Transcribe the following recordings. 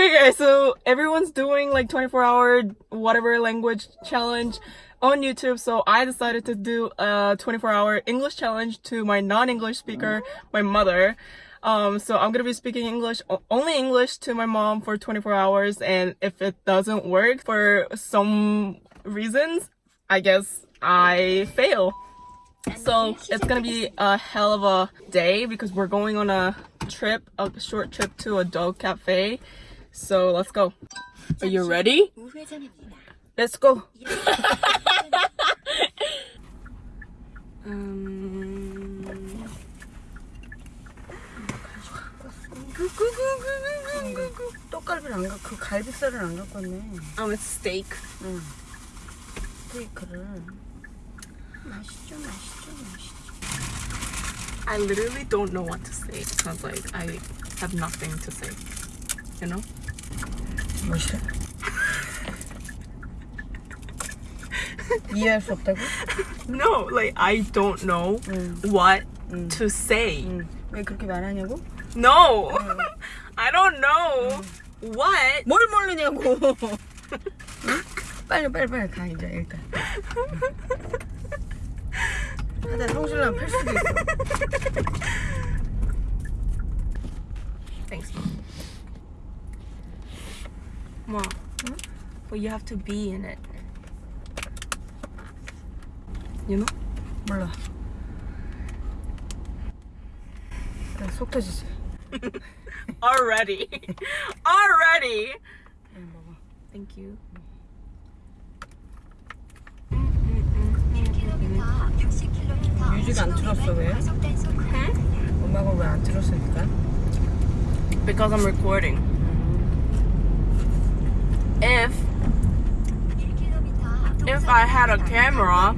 Okay guys, so everyone's doing like 24 hour whatever language challenge on YouTube, so I decided to do a 24 hour English challenge to my non-English speaker, my mother. Um, so I'm gonna be speaking English, only English to my mom for 24 hours, and if it doesn't work for some reasons, I guess I fail. So it's gonna be a hell of a day because we're going on a trip, a short trip to a dog cafe. So let's go. Are you ready? Let's go. um... 떡갈비를 안 가, 그 갈비살을 안 갖고 왔네. Um, it's steak. 응. 스테이크를. 맛있죠, 맛있죠, 맛있죠. I literally don't know what to say. It sounds like I have nothing to say. You know? 맛있어? 이해할 수 없다고? No, like I don't know 응. what 응. to say. 응. 왜 그렇게 말하냐고? No, I don't know what. 뭘 모르냐고. 응? 빨리 빨리 빨리 가 이제 일단. 하다 성실랑 팔 수도 있어. but you have to be in it. You know? 몰라. 그래, 속 터지지. Already, already. 응, 먹어. Thank you. 뮤직 안 틀었어 왜? 음악을 왜 안 틀었으니까? Because I'm recording. If if I had a camera,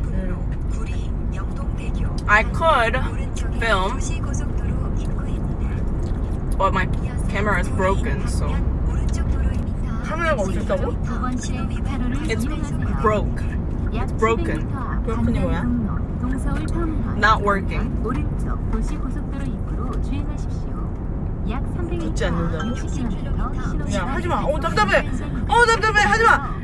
I could film, but my camera is broken, so 카메라가 없었다고? it's broke. It's broken. broken이 뭐야? Not working. 오른쪽 도시 고속도로 입구로 주행하십시오. 약 300m 듣지 않는다고? 60km 야, 하지 마. 어, 답답해. 어, 답답해. 하지 마.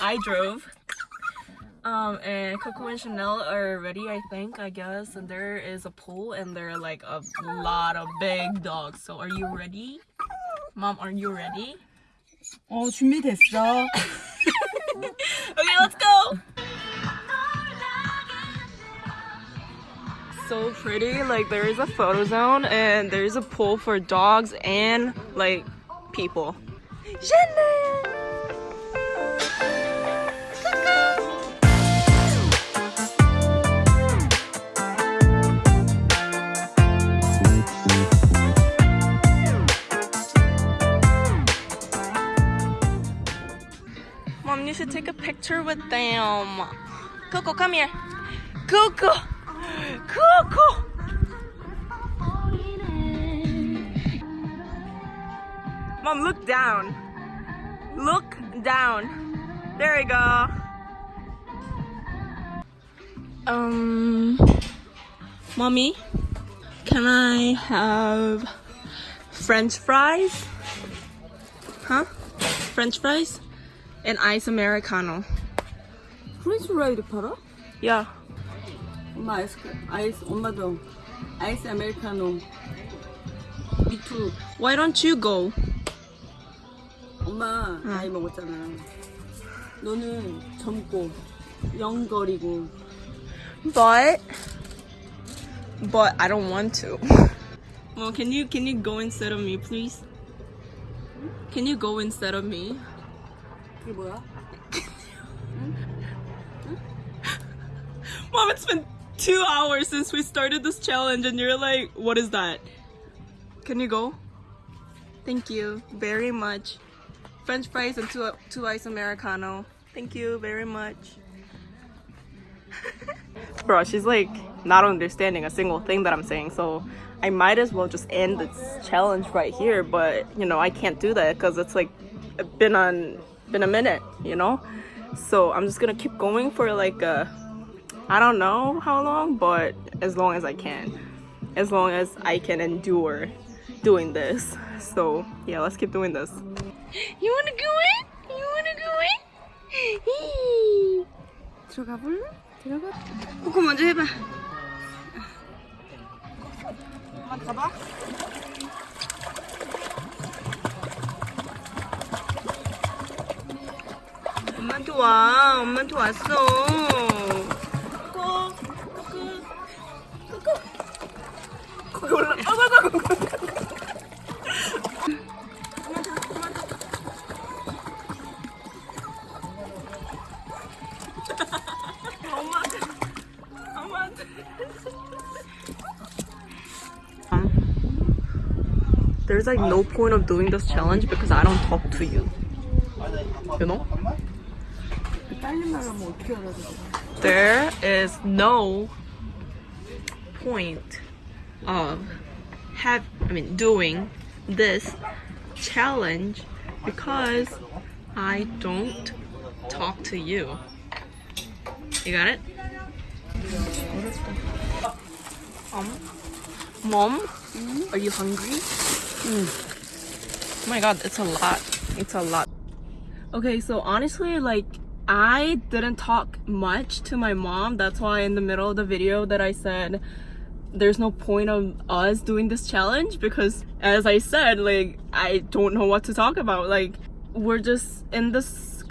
I drove. Um, and Coco and Chanel are ready, I think, I guess. And there is a pool and there are like a lot of big dogs. So are you ready? Mom, are you ready? 어, 준비됐어. Okay, let's go! So pretty, like there is a photo zone and there's a pool for dogs and like people. Chanel! Picture with them. Coco, come here. Coco! Coco! Mom, look down. Look down. There we go. Um, mommy, can I have French fries? Huh? French fries? and ice americano. 프렌치 프라이드 팔아? Yeah. 엄마 아이스, 아이스, 엄마도 아이스 아메리카노. 미투. Why don't you go? 엄마 나이 먹었잖아. 너는 젊고 영거리고. But but I don't want to. Well, can you can you go instead of me, please? Can you go instead of me? 그게 뭐야? Mom, it's been two hours since we started this challenge, and you're like, what is that? Can you go? Thank you very much. French fries and two two ice americano. Thank you very much. Bro, she's like not understanding a single thing that I'm saying, so I might as well just end this challenge right here. But you know, I can't do that because it's like been on been a minute, you know. So I'm just gonna keep going for like a I don't know how long, but as long as I can, as long as I can endure doing this. So yeah, let's keep doing this. You wanna go in? You wanna go in? 히. 들어가 볼래? 들어가. 코코 먼저 해봐. 가봐. 엄마한테 와. 엄마한테 왔어. 거기 올라. 엄마한테 엄마한테 There's like no point of doing this challenge because I don't talk to you. You know? 빨리 말하면 어떻게 알아들어? There is no point of have I mean doing this challenge because I don't talk to you. You got it? Um, Mom, are you hungry? Oh my god, it's a lot. It's a lot. Okay, so honestly, like, I didn't talk much to my mom. That's why in the middle of the video that I said there's no point of us doing this challenge because as I said, like, I don't know what to talk about. Like, we're just in this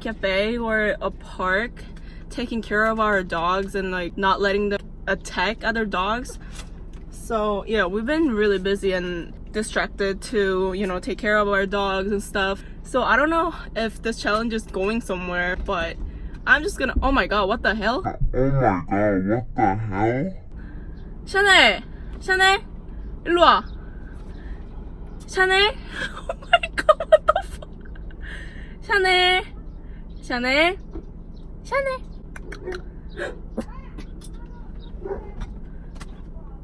cafe, or a park taking care of our dogs and like not letting them attack other dogs. So yeah, we've been really busy and distracted to, you know, take care of our dogs and stuff. So I don't know if this challenge is going somewhere, but I'm just gonna oh my god, what the hell? Oh my god, what the hell? 샤넬! 샤넬! 일로 와! 샤넬! Oh my god, what the fuck? 샤넬! 샤넬! 샤넬!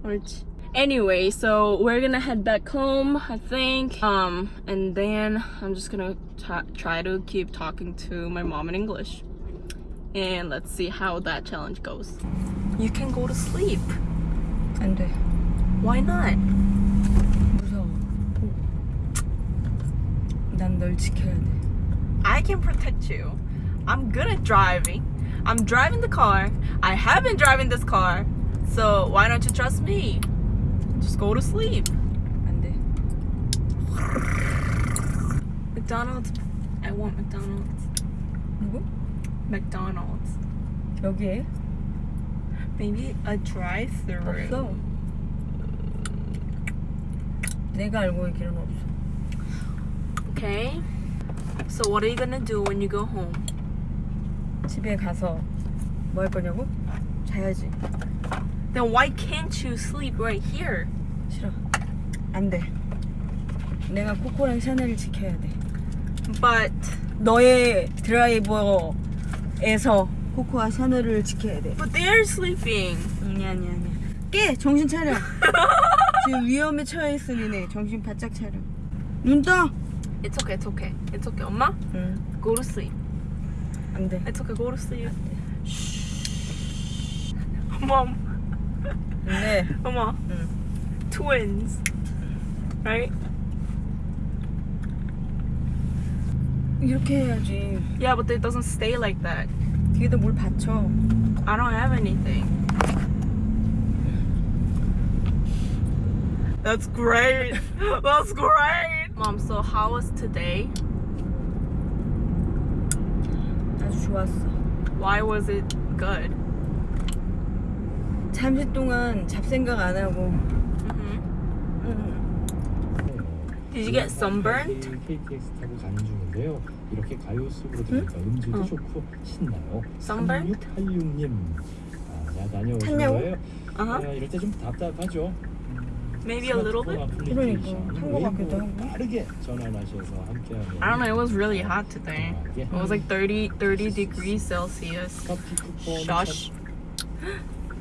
옳지. Anyway, so we're gonna head back home, I think. Um, and then I'm just gonna ta- try to keep talking to my mom in English. And let's see how that challenge goes. You can go to sleep. 안 돼. Why not? 무서워. 난 널 지켜야 돼. I can protect you. I'm good at driving. I'm driving the car. I have been driving this car. So why don't you trust me? Just go to sleep. 안 돼. McDonald's. I want McDonald's. 누구? McDonald's. 여기에? Maybe a drive-through. 없어. 내가 알고 있기는 없어. Okay. So what are you gonna do when you go home? 집에 가서 뭐 할 거냐고? 자야지. Then why can't you sleep right here? 싫어. 안 돼. 내가 코코랑 샤넬을 지켜야 돼. But 너의 드라이버에서 코코와 샤넬을 지켜야 돼. but they're sleeping. 아니 아니 아니. 깨 정신 차려. 지금 위험에 처해 있으니 네 정신 바짝 차려. 눈 떠. It's okay. It's okay. It's okay. 엄마, 응. go to sleep. 안 돼. It's okay. Go to sleep. Mom. 네. Mama. 응. Twins. Right? 이렇게 해야지. Yeah, but it doesn't stay like that. 뒤에다 뭘 받쳐. I don't have anything. That's great. That's great. Mom, so how was today? 아주 좋았어. Why was it good? 잠시 동안 잡생각 안 하고. hmm 응. Did you get sunburned? KTX 타고 가는 중인데요. 이렇게 가요 속으로 들으니까 음질도 어. 좋고 신나요. Sunburn? 3686님 아, 야 다녀오신? 거예요? Uh-huh. 야, 이럴 때 좀 답답하죠. Maybe a little bit. 그러니까, 한것 같기도 하고. 빠르게 전환하셔서 함께하면 I don't know. It was really hot today. 예. It was like 30, 30 degrees Celsius. Shush.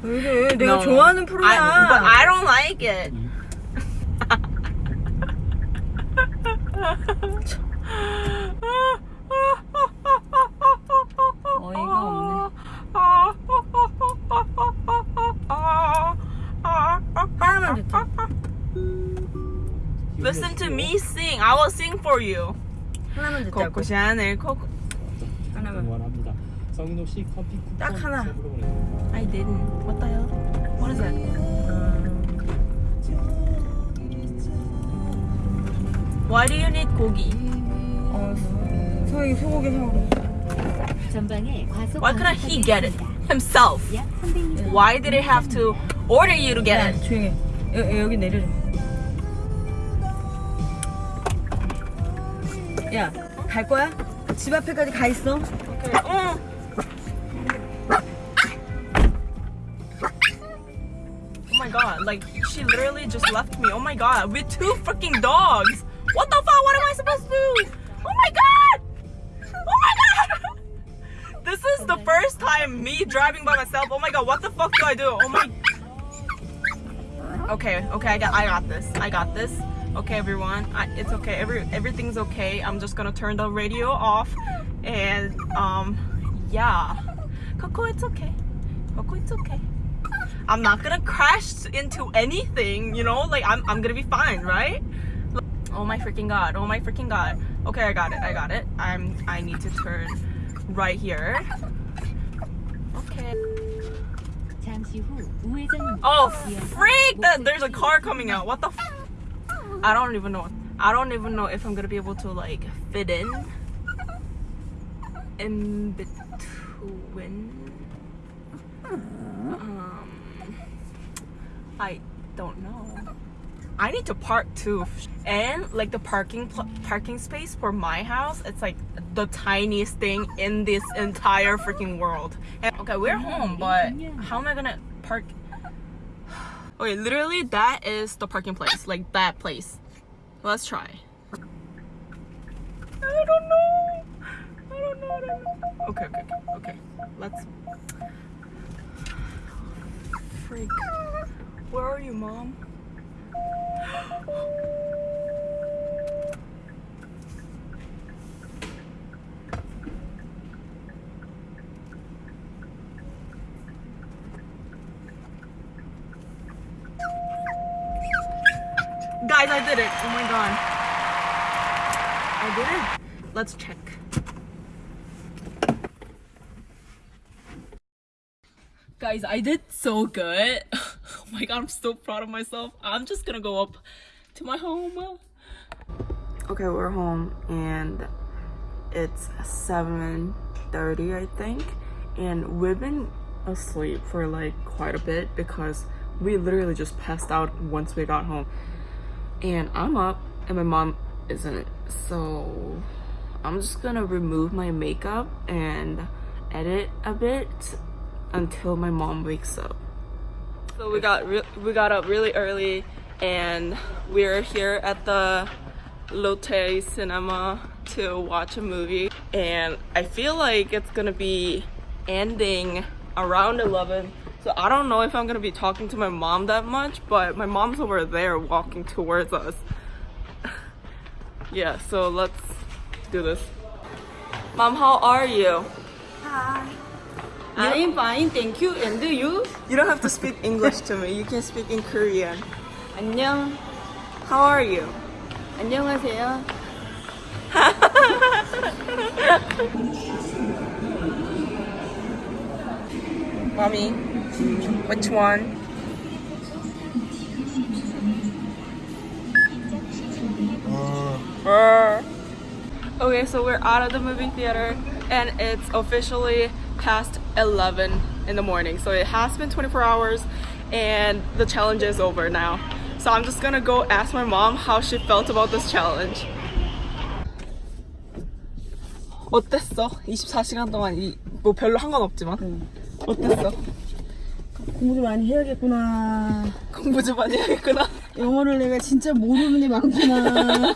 왜 이래? 내가 No. 좋아하는 프로야. I, but I don't like it. 어이가 없네. 하나만 듣자. Listen to me sing. I will sing for you. 하나만 듣자고. 코코 샤넬 코코. 하나만. 응원합니다. 성인호 씨 커피 쿠폰 딱 하나. I didn't. Hell? Why do you need 고기? 어, 소영이 소고기 사오래. 전방에 과속 Why couldn't he 방지턱이 get it 있습니다. himself? 약 300m Why did he have to order you to get 야, it? 조용해. 여, 여기 내려줘. 야, 갈 거야? 집 앞에까지 가 있어. Okay. Mm. Oh my god, like she literally just left me. Oh my god, with two freaking dogs. What the fuck? What am I supposed to do? Oh my god! Oh my god! This is the first time me driving by myself. Oh my god, what the fuck do I do? Oh my Okay, okay, I got I got this. I got this. Okay everyone. I, it's okay. Every everything's okay. I'm just gonna turn the radio off and um yeah. Coco, it's okay. Coco, it's okay. I'm not gonna crash into anything, you know? Like I'm I'm gonna be fine, right? Oh my freaking god. Oh my freaking god. Okay, I got it. I got it. I'm I need to turn right here. Okay. Oh freak! That, there's a car coming out. What the I don't even know. I don't even know if I'm gonna be able to like fit in in between. Um, I don't know. I need to park too, and like the parking parking space for my house, it's like the tiniest thing in this entire freaking world. And, okay, we're home, but how am I gonna park? Okay, literally that is the parking place, like that place. Let's try. I don't know. I don't know. I don't know. Okay, okay, okay, okay. Let's. Freak. Where are you, mom? Guys, I did it. Oh my god. I did it. Let's check. Guys, I did so good. My god, I'm so proud of myself. I'm just gonna go up to my home. Okay, we're home and it's 7:30 I think and we've been asleep for like quite a bit because we literally just passed out once we got home and I'm up and my mom isn't so I'm just gonna remove my makeup and edit a bit until my mom wakes up so we got we got up really early and we're here at the Lotte Cinema to watch a movie. And I feel like it's gonna be ending around 11 so I don't know if I'm gonna be talking to my mom that much but my mom's over there walking towards us. Yeah so let's do this. Mom how are you I'm fine, thank you. And you? you don't have to speak English to me you can speak in Korean 안녕. how are you 안녕하세요. mommy which one Brr. Okay, so we're out of the movie theater and it's officially past 11 in the morning. So it has been 24 hours and the challenge is over now. So I'm just gonna go ask my mom how she felt about this challenge. 어땠어? 24시간 동안 이, 뭐 별로 한 건 없지만 어땠어? 공부 좀 많이 해야겠구나. 공부 좀 많이 해야겠구나. 영어를 내가 진짜 모르는 게 많구나.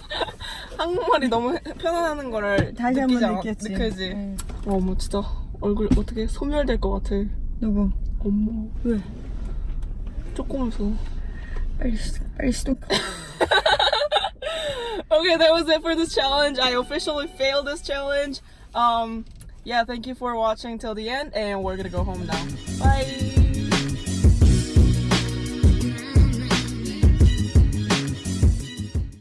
한국말이 너무 편안하는 거를 다시 느끼지 한번 않아? 느꼈지. 응. 와, 뭐 진짜 얼굴 어떻게 소멸될 것 같아. 누구? 어머 왜? 조금 무서워. 빨리 빨리 스톱. okay, that was it for this challenge. I officially failed this challenge. Um, yeah, thank you for watching till the end, and we're gonna go home now. Bye.